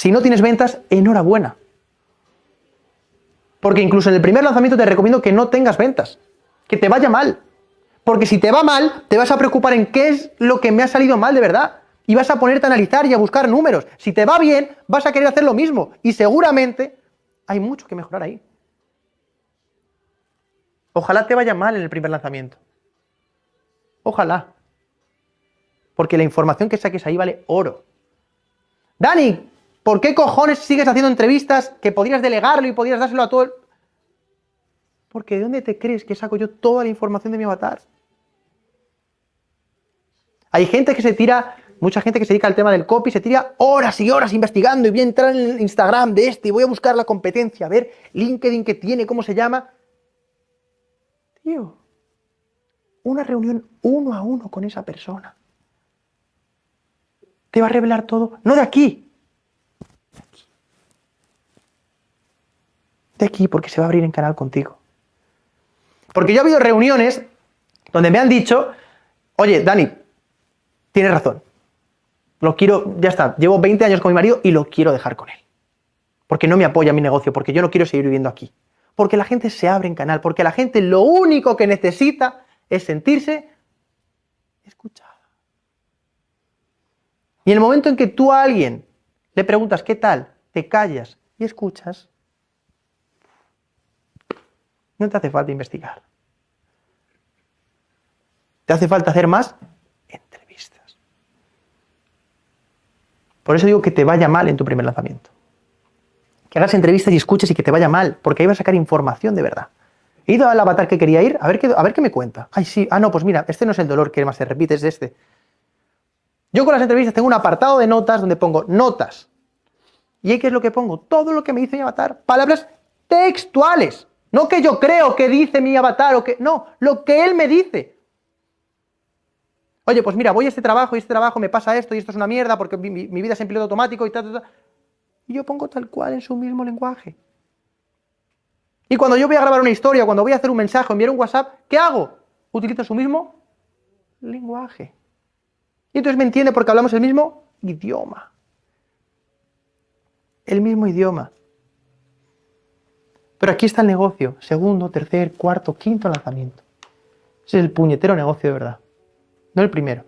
Si no tienes ventas, enhorabuena. Porque incluso en el primer lanzamiento te recomiendo que no tengas ventas, que te vaya mal. Porque si te va mal, te vas a preocupar en qué es lo que me ha salido mal de verdad. Y vas a ponerte a analizar y a buscar números. Si te va bien, vas a querer hacer lo mismo. Y seguramente hay mucho que mejorar ahí. Ojalá te vaya mal en el primer lanzamiento. Ojalá. Porque la información que saques ahí vale oro. Dani, ¿por qué cojones sigues haciendo entrevistas que podrías delegarlo y podrías dárselo a todo el... Porque ¿de dónde te crees que saco yo toda la información de mi avatar? Hay gente que se tira, mucha gente que se dedica al tema del copy, se tira horas y horas investigando y voy a entrar en el Instagram de este y voy a buscar la competencia, a ver LinkedIn que tiene, cómo se llama. Tío, una reunión uno a uno con esa persona. Te va a revelar todo, no de aquí, de aquí, aquí porque se va a abrir en canal contigo. Porque yo he habido reuniones donde me han dicho, oye, Dani, tienes razón, lo quiero, ya está, llevo 20 años con mi marido y lo quiero dejar con él. Porque no me apoya mi negocio, porque yo no quiero seguir viviendo aquí. Porque la gente se abre en canal, porque la gente lo único que necesita es sentirse escuchada. Y en el momento en que tú a alguien le preguntas qué tal, te callas y escuchas, no te hace falta investigar. Te hace falta hacer más entrevistas. Por eso digo que te vaya mal en tu primer lanzamiento. Que hagas entrevistas y escuches y que te vaya mal, porque ahí vas a sacar información de verdad. He ido al avatar que quería ir, a ver, qué, me cuenta. Ay, sí, ah, no, pues mira, este no es el dolor que más se repite, es este. Yo con las entrevistas tengo un apartado de notas donde pongo notas. ¿Y ahí qué es lo que pongo? Todo lo que me dice mi avatar. Palabras textuales. No que yo creo que dice mi avatar o que... No, lo que él me dice. Oye, pues mira, voy a este trabajo y este trabajo me pasa esto y esto es una mierda porque mi, vida es en piloto automático y tal, tal, tal. Y yo pongo tal cual en su mismo lenguaje. Y cuando yo voy a grabar una historia, cuando voy a hacer un mensaje enviar un WhatsApp, ¿qué hago? Utilizo su mismo lenguaje. Y entonces me entiende porque hablamos el mismo idioma. El mismo idioma. Pero aquí está el negocio. Segundo, tercer, cuarto, quinto lanzamiento. Ese es el puñetero negocio de verdad. No el primero.